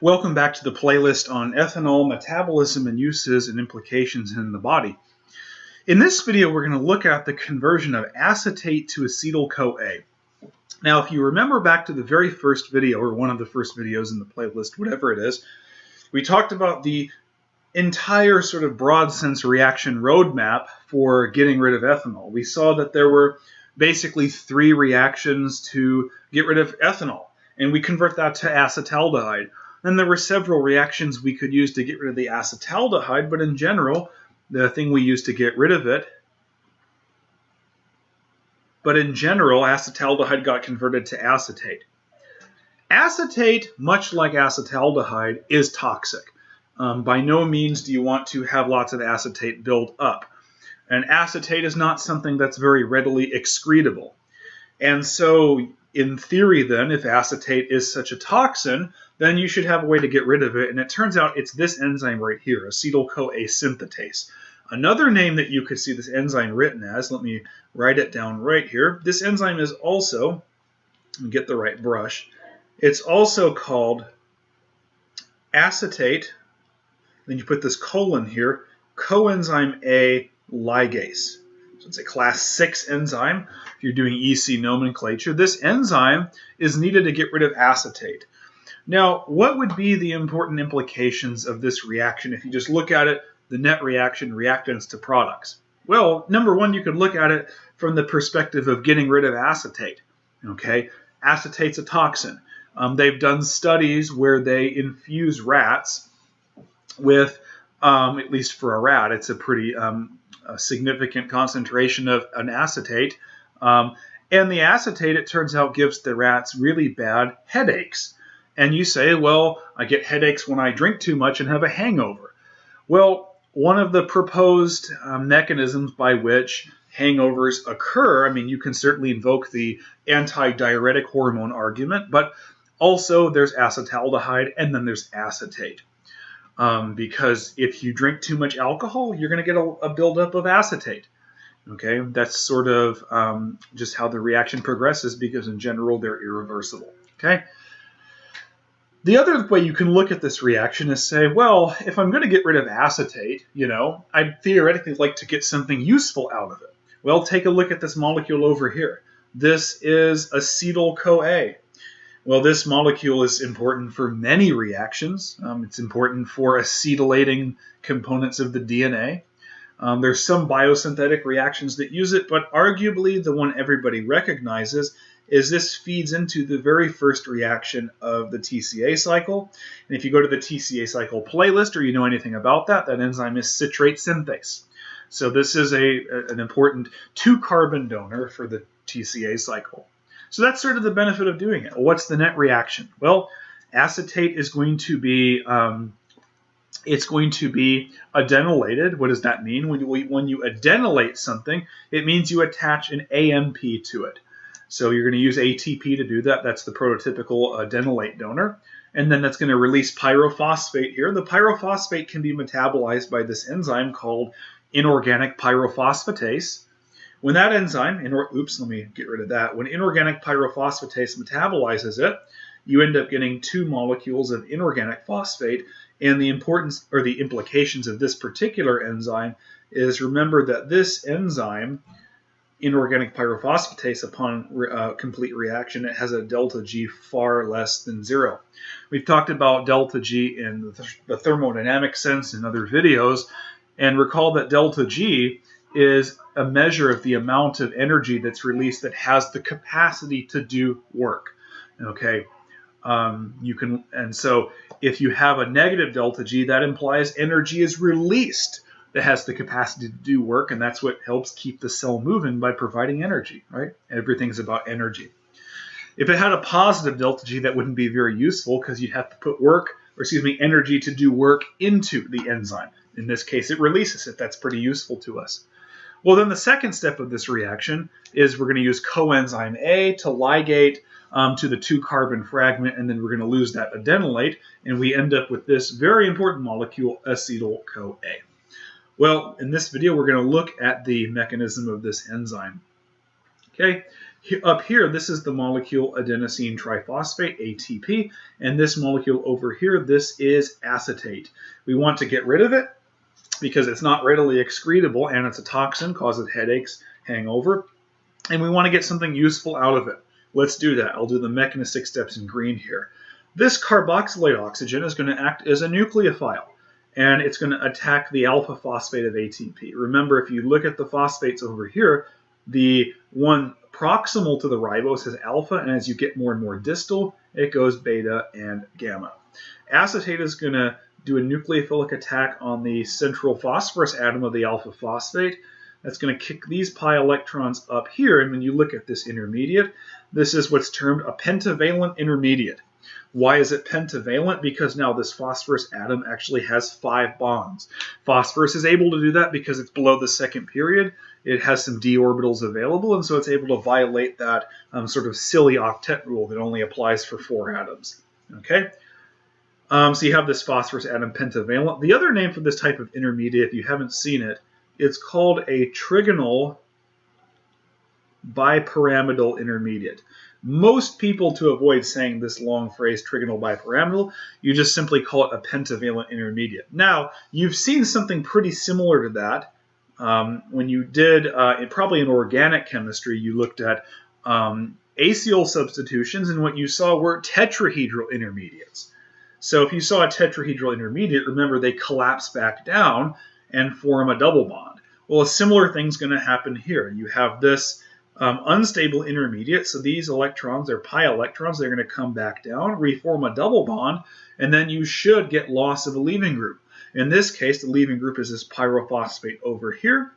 Welcome back to the playlist on ethanol metabolism and uses and implications in the body. In this video, we're going to look at the conversion of acetate to acetyl-CoA. Now, if you remember back to the very first video, or one of the first videos in the playlist, whatever it is, we talked about the entire sort of broad sense reaction roadmap for getting rid of ethanol. We saw that there were basically three reactions to get rid of ethanol, and we convert that to acetaldehyde. Then there were several reactions we could use to get rid of the acetaldehyde, but in general, the thing we use to get rid of it, but in general, acetaldehyde got converted to acetate. Acetate, much like acetaldehyde, is toxic. Um, by no means do you want to have lots of acetate build up. And acetate is not something that's very readily excretable. And so, in theory, then, if acetate is such a toxin, then you should have a way to get rid of it. And it turns out it's this enzyme right here, acetyl-CoA synthetase. Another name that you could see this enzyme written as, let me write it down right here. This enzyme is also, get the right brush, it's also called acetate, then you put this colon here, coenzyme A ligase. It's a class 6 enzyme if you're doing EC nomenclature. This enzyme is needed to get rid of acetate. Now, what would be the important implications of this reaction if you just look at it, the net reaction, reactants to products? Well, number one, you could look at it from the perspective of getting rid of acetate. Okay, acetate's a toxin. Um, they've done studies where they infuse rats with, um, at least for a rat, it's a pretty um, a significant concentration of an acetate. Um, and the acetate, it turns out, gives the rats really bad headaches. And you say, well, I get headaches when I drink too much and have a hangover. Well, one of the proposed uh, mechanisms by which hangovers occur, I mean, you can certainly invoke the anti diuretic hormone argument, but also there's acetaldehyde and then there's acetate. Um, because if you drink too much alcohol, you're going to get a, a buildup of acetate. Okay, that's sort of um, just how the reaction progresses because in general they're irreversible. Okay. The other way you can look at this reaction is say, well, if I'm going to get rid of acetate, you know, I'd theoretically like to get something useful out of it. Well, take a look at this molecule over here. This is acetyl-CoA. Well, this molecule is important for many reactions. Um, it's important for acetylating components of the DNA. Um, there's some biosynthetic reactions that use it, but arguably the one everybody recognizes is this feeds into the very first reaction of the TCA cycle. And if you go to the TCA cycle playlist or you know anything about that, that enzyme is citrate synthase. So this is a, an important two carbon donor for the TCA cycle. So that's sort of the benefit of doing it. What's the net reaction? Well, acetate is going to be um, it's going to be adenylated. What does that mean? When you, when you adenylate something, it means you attach an AMP to it. So you're going to use ATP to do that. That's the prototypical adenylate donor. And then that's going to release pyrophosphate here. The pyrophosphate can be metabolized by this enzyme called inorganic pyrophosphatase. When that enzyme, oops, let me get rid of that. When inorganic pyrophosphatase metabolizes it, you end up getting two molecules of inorganic phosphate. And the importance or the implications of this particular enzyme is remember that this enzyme, inorganic pyrophosphatase, upon uh, complete reaction, it has a delta G far less than zero. We've talked about delta G in the thermodynamic sense in other videos, and recall that delta G is a measure of the amount of energy that's released that has the capacity to do work. Okay, um, you can, and so if you have a negative delta G, that implies energy is released that has the capacity to do work, and that's what helps keep the cell moving by providing energy, right? Everything's about energy. If it had a positive delta G, that wouldn't be very useful because you'd have to put work, or excuse me, energy to do work into the enzyme. In this case, it releases it. That's pretty useful to us. Well, then the second step of this reaction is we're going to use coenzyme A to ligate um, to the two carbon fragment, and then we're going to lose that adenylate, and we end up with this very important molecule, acetyl-CoA. Well, in this video, we're going to look at the mechanism of this enzyme. Okay, up here, this is the molecule adenosine triphosphate, ATP, and this molecule over here, this is acetate. We want to get rid of it because it's not readily excretable and it's a toxin, causes headaches, hangover, and we want to get something useful out of it. Let's do that. I'll do the mechanistic steps in green here. This carboxylate oxygen is going to act as a nucleophile and it's going to attack the alpha phosphate of ATP. Remember, if you look at the phosphates over here, the one proximal to the ribose is alpha, and as you get more and more distal, it goes beta and gamma. Acetate is going to do a nucleophilic attack on the central phosphorus atom of the alpha phosphate. That's going to kick these pi electrons up here, and when you look at this intermediate, this is what's termed a pentavalent intermediate. Why is it pentavalent? Because now this phosphorus atom actually has five bonds. Phosphorus is able to do that because it's below the second period. It has some d orbitals available, and so it's able to violate that um, sort of silly octet rule that only applies for four atoms. Okay, um, so you have this phosphorus atom pentavalent. The other name for this type of intermediate, if you haven't seen it, it's called a trigonal bipyramidal intermediate. Most people, to avoid saying this long phrase, trigonal bipyramidal, you just simply call it a pentavalent intermediate. Now, you've seen something pretty similar to that um, when you did, uh, probably in organic chemistry, you looked at um, acyl substitutions, and what you saw were tetrahedral intermediates. So if you saw a tetrahedral intermediate, remember they collapse back down and form a double bond. Well, a similar thing's going to happen here. You have this um, unstable intermediate, so these electrons, they're pi electrons, they're going to come back down, reform a double bond, and then you should get loss of a leaving group. In this case, the leaving group is this pyrophosphate over here,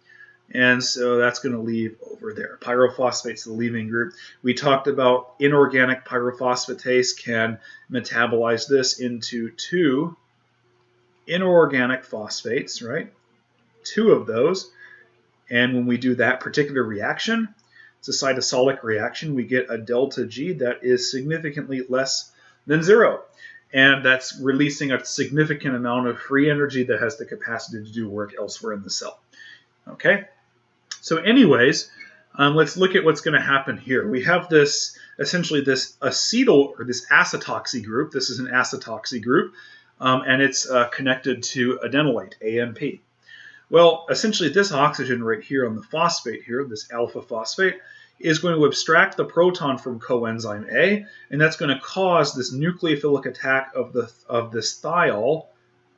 and so that's going to leave over there. Pyrophosphate's the leaving group. We talked about inorganic pyrophosphatase can metabolize this into two inorganic phosphates, right? Two of those. And when we do that particular reaction, it's a cytosolic reaction, we get a delta G that is significantly less than zero. And that's releasing a significant amount of free energy that has the capacity to do work elsewhere in the cell. Okay, so anyways, um, let's look at what's going to happen here. We have this, essentially this acetyl, or this acetoxy group. This is an acetoxy group, um, and it's uh, connected to adenylate, AMP. Well, essentially this oxygen right here on the phosphate here, this alpha phosphate, is going to abstract the proton from coenzyme A, and that's going to cause this nucleophilic attack of the of this thiol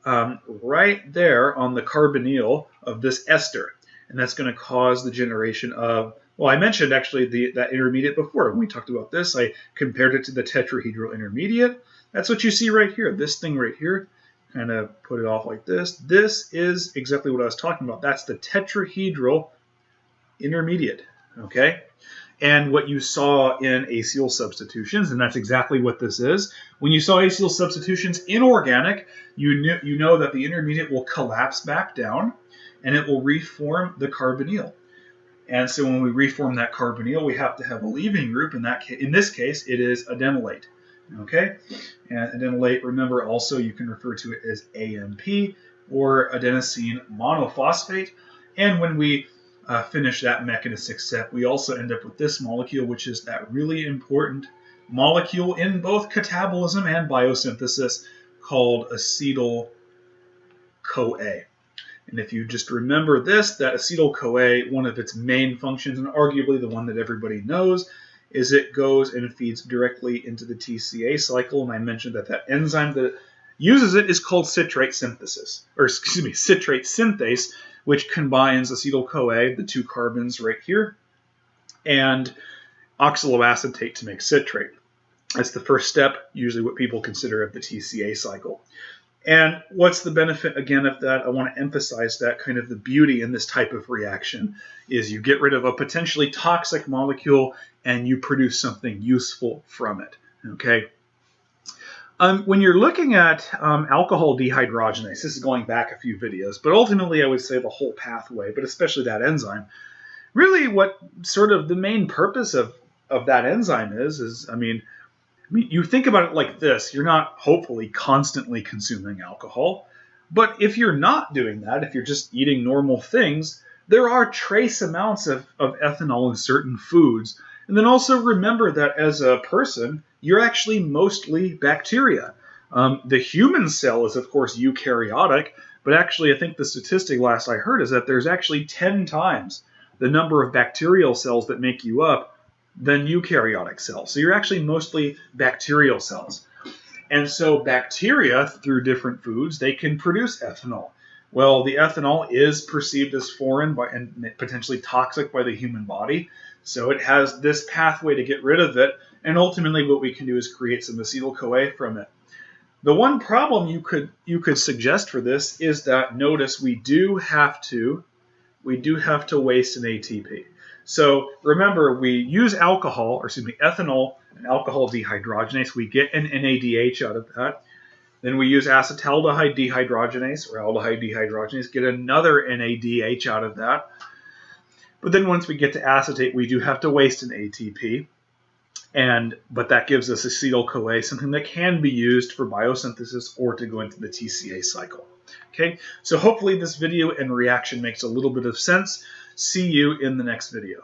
um, right there on the carbonyl of this ester, and that's going to cause the generation of well, I mentioned actually the, that intermediate before. When we talked about this, I compared it to the tetrahedral intermediate. That's what you see right here. This thing right here kind of put it off like this. This is exactly what I was talking about. That's the tetrahedral intermediate, okay? And what you saw in acyl substitutions, and that's exactly what this is. When you saw acyl substitutions inorganic, you, kn you know that the intermediate will collapse back down and it will reform the carbonyl. And so when we reform that carbonyl, we have to have a leaving group. In that in this case, it is adenylate. Okay, and adenylate, remember also you can refer to it as AMP or adenosine monophosphate. And when we uh, finish that mechanistic step, we also end up with this molecule, which is that really important molecule in both catabolism and biosynthesis called acetyl-CoA. And if you just remember this, that acetyl-CoA, one of its main functions, and arguably the one that everybody knows, is it goes and feeds directly into the TCA cycle. And I mentioned that that enzyme that uses it is called citrate synthesis, or excuse me, citrate synthase, which combines acetyl-CoA, the two carbons right here, and oxaloacetate to make citrate. That's the first step, usually what people consider of the TCA cycle. And what's the benefit again of that? I want to emphasize that kind of the beauty in this type of reaction is you get rid of a potentially toxic molecule and you produce something useful from it. Okay. Um, when you're looking at um, alcohol dehydrogenase, this is going back a few videos, but ultimately I would say the whole pathway, but especially that enzyme. Really, what sort of the main purpose of, of that enzyme is, is I mean, I mean, you think about it like this you're not hopefully constantly consuming alcohol. But if you're not doing that, if you're just eating normal things, there are trace amounts of, of ethanol in certain foods. And then also remember that as a person, you're actually mostly bacteria. Um, the human cell is, of course, eukaryotic, but actually, I think the statistic last I heard is that there's actually 10 times the number of bacterial cells that make you up than eukaryotic cells. So you're actually mostly bacterial cells. And so bacteria, through different foods, they can produce ethanol. Well, the ethanol is perceived as foreign by, and potentially toxic by the human body. So it has this pathway to get rid of it. And ultimately what we can do is create some acetyl-CoA from it. The one problem you could you could suggest for this is that notice we do have to we do have to waste an ATP. So remember, we use alcohol, or excuse me, ethanol and alcohol dehydrogenase. We get an NADH out of that. Then we use acetaldehyde dehydrogenase or aldehyde dehydrogenase, get another NADH out of that. But then once we get to acetate, we do have to waste an ATP. And but that gives us acetyl-CoA, something that can be used for biosynthesis or to go into the TCA cycle. Okay, so hopefully this video and reaction makes a little bit of sense. See you in the next video.